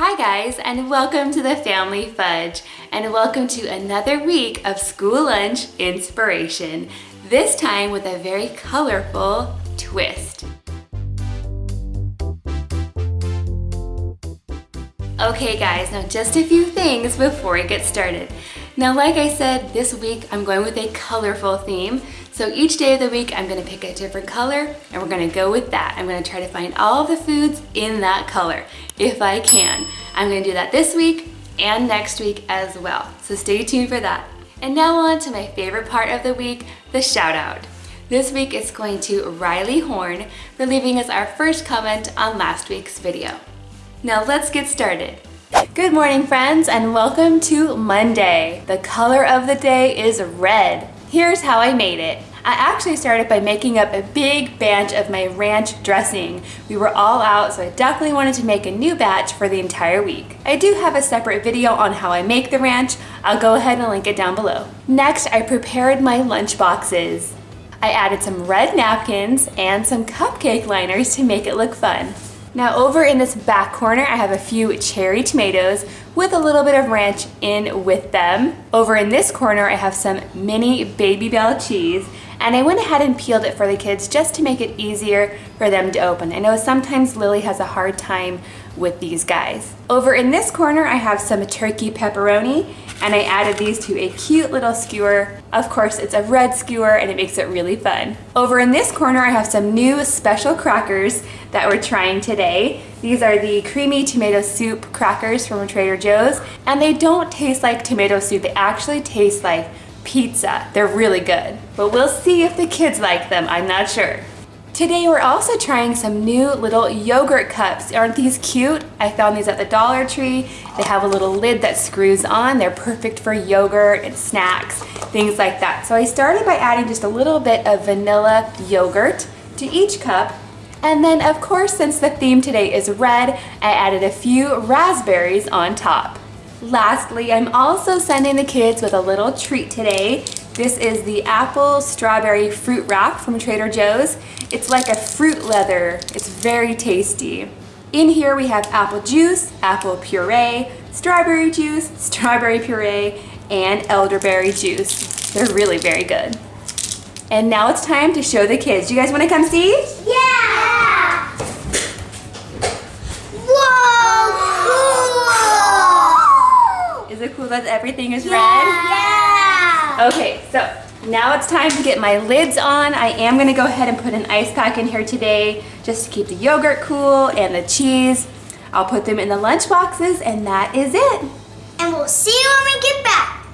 Hi guys and welcome to the Family Fudge and welcome to another week of school lunch inspiration, this time with a very colorful twist. Okay guys, now just a few things before we get started. Now like I said, this week I'm going with a colorful theme. So each day of the week I'm gonna pick a different color and we're gonna go with that. I'm gonna try to find all the foods in that color, if I can. I'm gonna do that this week and next week as well. So stay tuned for that. And now on to my favorite part of the week, the shout out. This week it's going to Riley Horn for leaving us our first comment on last week's video. Now let's get started. Good morning friends and welcome to Monday. The color of the day is red. Here's how I made it. I actually started by making up a big batch of my ranch dressing. We were all out, so I definitely wanted to make a new batch for the entire week. I do have a separate video on how I make the ranch. I'll go ahead and link it down below. Next, I prepared my lunch boxes. I added some red napkins and some cupcake liners to make it look fun. Now over in this back corner, I have a few cherry tomatoes with a little bit of ranch in with them. Over in this corner, I have some mini Babybel cheese and I went ahead and peeled it for the kids just to make it easier for them to open. I know sometimes Lily has a hard time with these guys. Over in this corner, I have some turkey pepperoni and I added these to a cute little skewer. Of course, it's a red skewer and it makes it really fun. Over in this corner, I have some new special crackers that we're trying today. These are the creamy tomato soup crackers from Trader Joe's and they don't taste like tomato soup, they actually taste like pizza. They're really good, but we'll see if the kids like them, I'm not sure. Today we're also trying some new little yogurt cups. Aren't these cute? I found these at the Dollar Tree. They have a little lid that screws on. They're perfect for yogurt and snacks, things like that. So I started by adding just a little bit of vanilla yogurt to each cup. And then of course, since the theme today is red, I added a few raspberries on top. Lastly, I'm also sending the kids with a little treat today. This is the apple strawberry fruit wrap from Trader Joe's. It's like a fruit leather. It's very tasty. In here we have apple juice, apple puree, strawberry juice, strawberry puree, and elderberry juice. They're really very good. And now it's time to show the kids. Do you guys want to come see? Yeah! Whoa! Is it cool that everything is red? Yeah! Okay, so now it's time to get my lids on. I am gonna go ahead and put an ice pack in here today just to keep the yogurt cool and the cheese. I'll put them in the lunch boxes and that is it. And we'll see you when we get back.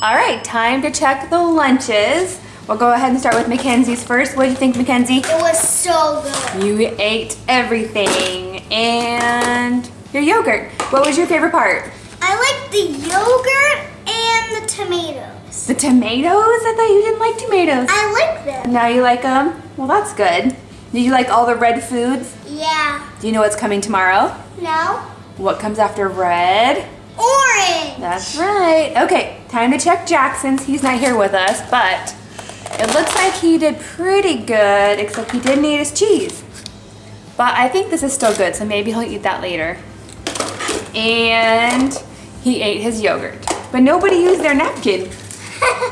All right, time to check the lunches. We'll go ahead and start with Mackenzie's first. What do you think, Mackenzie? It was so good. You ate everything and your yogurt. What was your favorite part? I like the yogurt and the tomatoes. The tomatoes? I thought you didn't like tomatoes. I like them. Now you like them? Well, that's good. Do you like all the red foods? Yeah. Do you know what's coming tomorrow? No? What comes after red? Orange. That's right. Okay, time to check Jackson's. He's not here with us, but it looks like he did pretty good, except he didn't eat his cheese. But I think this is still good, so maybe he'll eat that later. And he ate his yogurt. But nobody used their napkin.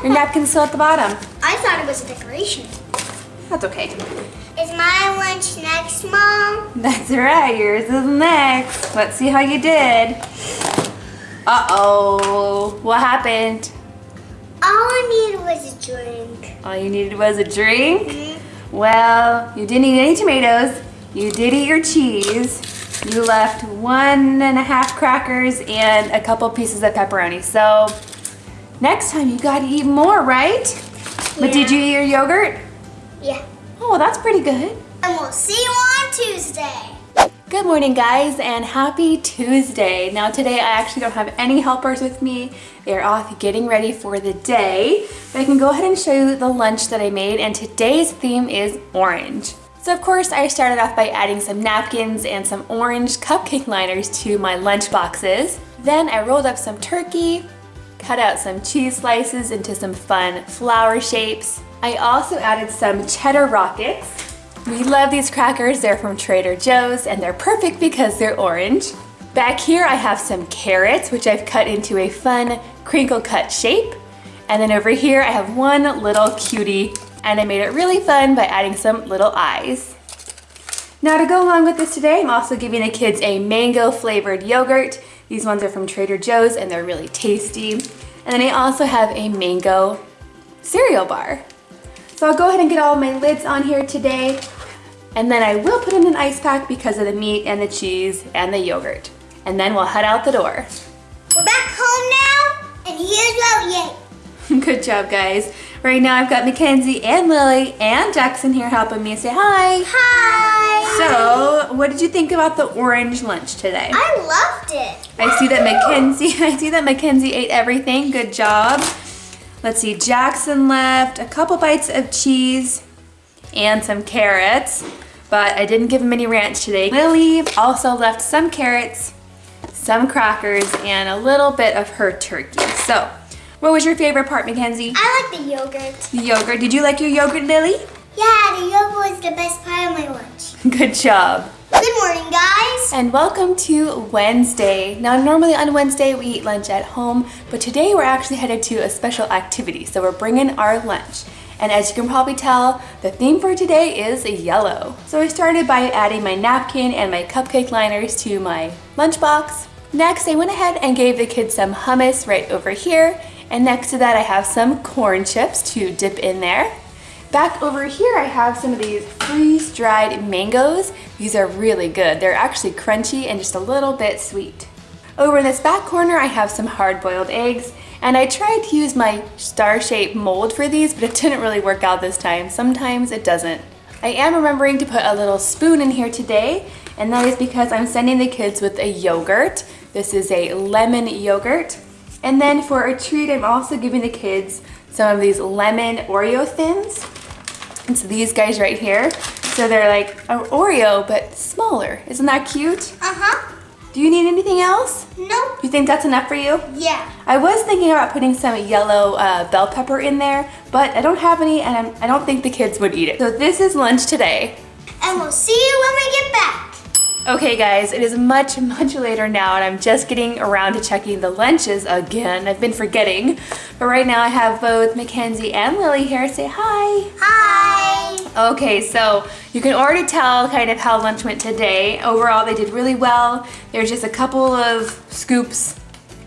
Your napkin's still at the bottom. I thought it was a decoration. That's okay. Is my lunch next, Mom? That's right, yours is next. Let's see how you did. Uh-oh, what happened? All I needed was a drink. All you needed was a drink? Mhm. Well, you didn't eat any tomatoes. You did eat your cheese. You left one and a half crackers and a couple pieces of pepperoni. So next time you gotta eat more, right? But did you eat your yogurt? Yeah. Oh, that's pretty good. And we'll see you on Tuesday. Good morning guys and happy Tuesday. Now today I actually don't have any helpers with me. They're off getting ready for the day. But I can go ahead and show you the lunch that I made and today's theme is orange. So of course I started off by adding some napkins and some orange cupcake liners to my lunch boxes. Then I rolled up some turkey, cut out some cheese slices into some fun flower shapes. I also added some cheddar rockets we love these crackers. They're from Trader Joe's and they're perfect because they're orange. Back here I have some carrots, which I've cut into a fun crinkle cut shape. And then over here I have one little cutie and I made it really fun by adding some little eyes. Now to go along with this today, I'm also giving the kids a mango flavored yogurt. These ones are from Trader Joe's and they're really tasty. And then I also have a mango cereal bar. So I'll go ahead and get all my lids on here today. And then I will put in an ice pack because of the meat and the cheese and the yogurt. And then we'll head out the door. We're back home now, and here's what we ate. Good job, guys. Right now I've got Mackenzie and Lily and Jackson here helping me say hi. Hi. So, what did you think about the orange lunch today? I loved it. I see that Mackenzie, I see that Mackenzie ate everything. Good job. Let's see, Jackson left a couple bites of cheese and some carrots, but I didn't give him any ranch today. Lily also left some carrots, some crackers, and a little bit of her turkey. So, what was your favorite part, Mackenzie? I like the yogurt. The yogurt. Did you like your yogurt, Lily? Yeah, the yogurt was the best part of my lunch. Good job. Good morning, guys. And welcome to Wednesday. Now, normally on Wednesday we eat lunch at home, but today we're actually headed to a special activity. So we're bringing our lunch. And as you can probably tell, the theme for today is yellow. So I started by adding my napkin and my cupcake liners to my lunchbox. Next, I went ahead and gave the kids some hummus right over here. And next to that, I have some corn chips to dip in there. Back over here, I have some of these freeze-dried mangoes. These are really good. They're actually crunchy and just a little bit sweet. Over in this back corner, I have some hard-boiled eggs. And I tried to use my star-shaped mold for these, but it didn't really work out this time. Sometimes it doesn't. I am remembering to put a little spoon in here today, and that is because I'm sending the kids with a yogurt. This is a lemon yogurt. And then for a treat, I'm also giving the kids some of these lemon Oreo thins. It's these guys right here. So they're like an Oreo, but smaller. Isn't that cute? Uh-huh. Do you need anything else? Nope. You think that's enough for you? Yeah. I was thinking about putting some yellow uh, bell pepper in there, but I don't have any and I'm, I do not think the kids would eat it. So this is lunch today. And we'll see you when we get back. Okay guys, it is much, much later now and I'm just getting around to checking the lunches again. I've been forgetting. But right now I have both Mackenzie and Lily here. Say hi. Hi. Okay, so you can already tell kind of how lunch went today. Overall, they did really well. There's just a couple of scoops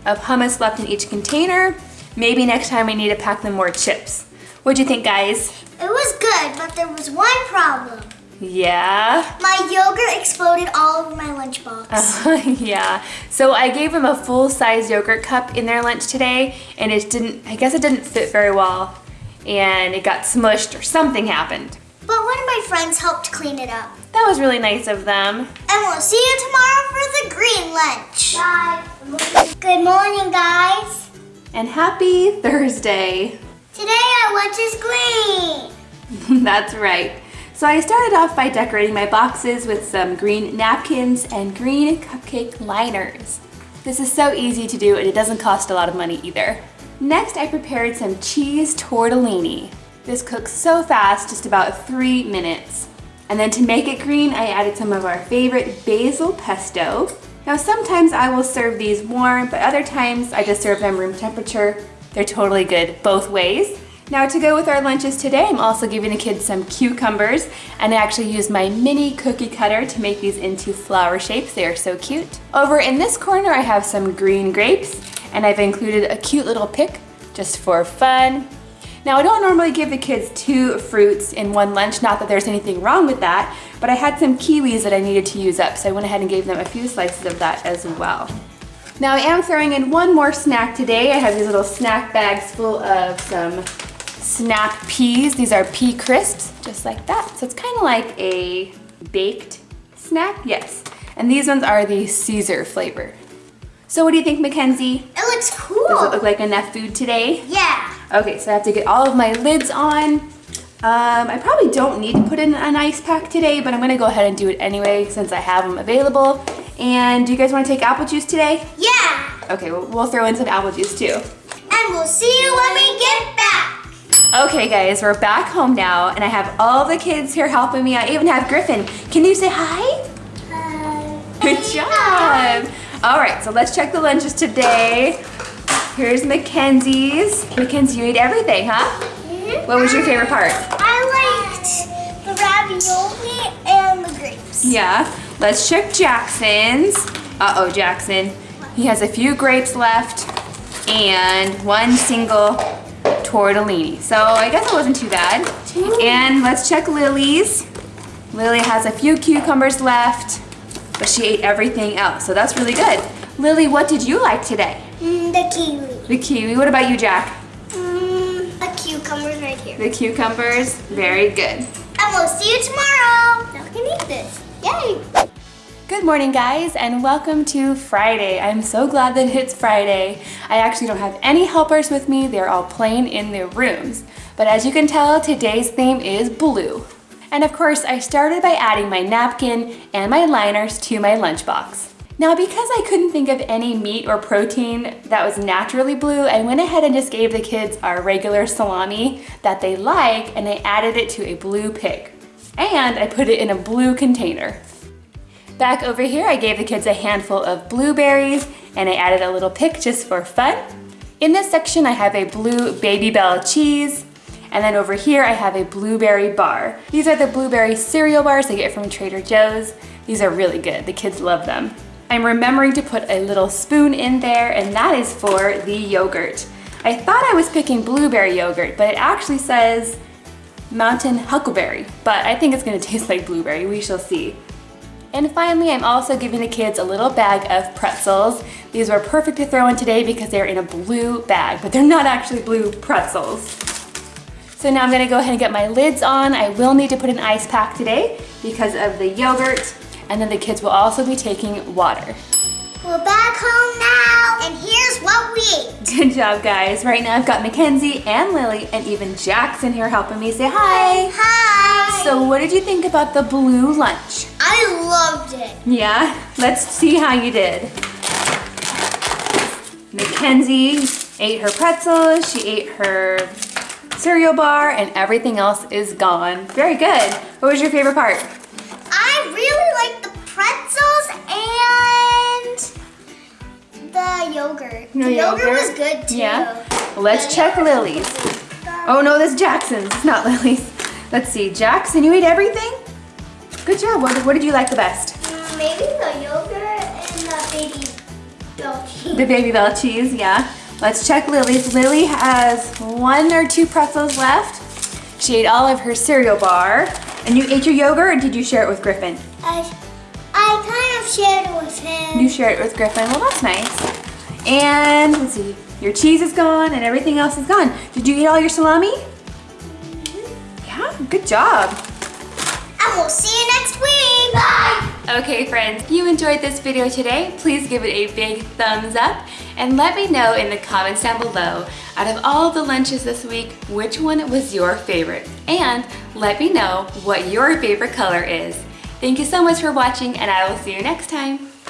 of hummus left in each container. Maybe next time we need to pack them more chips. What'd you think, guys? It was good, but there was one problem. Yeah. My yogurt exploded all over my lunchbox. Uh, yeah. So I gave them a full-size yogurt cup in their lunch today, and it didn't, I guess it didn't fit very well, and it got smushed or something happened. But one of my friends helped clean it up. That was really nice of them. And we'll see you tomorrow for the green lunch. Bye. Good morning, guys. And happy Thursday. Today our lunch is green. That's right. So I started off by decorating my boxes with some green napkins and green cupcake liners. This is so easy to do and it doesn't cost a lot of money either. Next, I prepared some cheese tortellini. This cooks so fast, just about three minutes. And then to make it green, I added some of our favorite basil pesto. Now sometimes I will serve these warm, but other times I just serve them room temperature. They're totally good both ways. Now to go with our lunches today, I'm also giving the kids some cucumbers and I actually used my mini cookie cutter to make these into flower shapes. They are so cute. Over in this corner, I have some green grapes and I've included a cute little pick just for fun. Now I don't normally give the kids two fruits in one lunch, not that there's anything wrong with that, but I had some kiwis that I needed to use up, so I went ahead and gave them a few slices of that as well. Now I am throwing in one more snack today. I have these little snack bags full of some snap peas. These are pea crisps, just like that. So it's kind of like a baked snack, yes. And these ones are the Caesar flavor. So what do you think, Mackenzie? It looks cool. Does it look like enough food today? Yeah. Okay, so I have to get all of my lids on. Um, I probably don't need to put in an ice pack today, but I'm gonna go ahead and do it anyway since I have them available. And do you guys wanna take apple juice today? Yeah. Okay, well, we'll throw in some apple juice too. And we'll see you when we get back. Okay guys, we're back home now and I have all the kids here helping me. I even have Griffin. Can you say hi? Hi. Good job. All right, so let's check the lunches today. Here's Mackenzie's. Mackenzie, you ate everything, huh? Mhm. What was your favorite part? I liked the ravioli and the grapes. Yeah, let's check Jackson's. Uh-oh, Jackson. He has a few grapes left and one single tortellini. So I guess it wasn't too bad. And let's check Lily's. Lily has a few cucumbers left, but she ate everything else, so that's really good. Lily, what did you like today? Mm, the kiwi. The kiwi. What about you, Jack? Mm, a cucumber's right here. The cucumbers. Very good. And we'll see you tomorrow. Now we can eat this. Yay! Good morning guys and welcome to Friday. I'm so glad that it's Friday. I actually don't have any helpers with me. They're all playing in their rooms. But as you can tell, today's theme is blue. And of course, I started by adding my napkin and my liners to my lunchbox. Now because I couldn't think of any meat or protein that was naturally blue, I went ahead and just gave the kids our regular salami that they like and I added it to a blue pig. And I put it in a blue container. Back over here, I gave the kids a handful of blueberries and I added a little pick just for fun. In this section, I have a blue Babybel cheese. And then over here, I have a blueberry bar. These are the blueberry cereal bars I get from Trader Joe's. These are really good, the kids love them. I'm remembering to put a little spoon in there and that is for the yogurt. I thought I was picking blueberry yogurt, but it actually says mountain huckleberry, but I think it's gonna taste like blueberry, we shall see. And finally, I'm also giving the kids a little bag of pretzels. These were perfect to throw in today because they're in a blue bag, but they're not actually blue pretzels. So now I'm gonna go ahead and get my lids on. I will need to put an ice pack today because of the yogurt, and then the kids will also be taking water. We're back home now, and here's what we ate. Good job, guys. Right now I've got Mackenzie and Lily and even Jackson here helping me say hi. Hi. So what did you think about the blue lunch? I loved it. Yeah, let's see how you did. Mackenzie ate her pretzels, she ate her cereal bar, and everything else is gone. Very good. What was your favorite part? I really liked the pretzels the yogurt. No the yogurt, yogurt? was good too. Yeah. Let's check Lily's. Oh no, this is Jackson's, it's not Lily's. Let's see, Jackson, you ate everything? Good job. What, what did you like the best? Mm, Maybe the yogurt and the baby bell cheese. The Babybel cheese, yeah. Let's check Lily's. Lily has one or two pretzels left. She ate all of her cereal bar. And you ate your yogurt or did you share it with Griffin? I, I kind of shared it with him. You shared it with Griffin. Well, that's nice. And let's see, your cheese is gone and everything else is gone. Did you eat all your salami? Mm-hmm. Yeah, good job. And we'll see you next week. Bye. Okay friends, if you enjoyed this video today, please give it a big thumbs up and let me know in the comments down below, out of all the lunches this week, which one was your favorite? And let me know what your favorite color is. Thank you so much for watching and I will see you next time.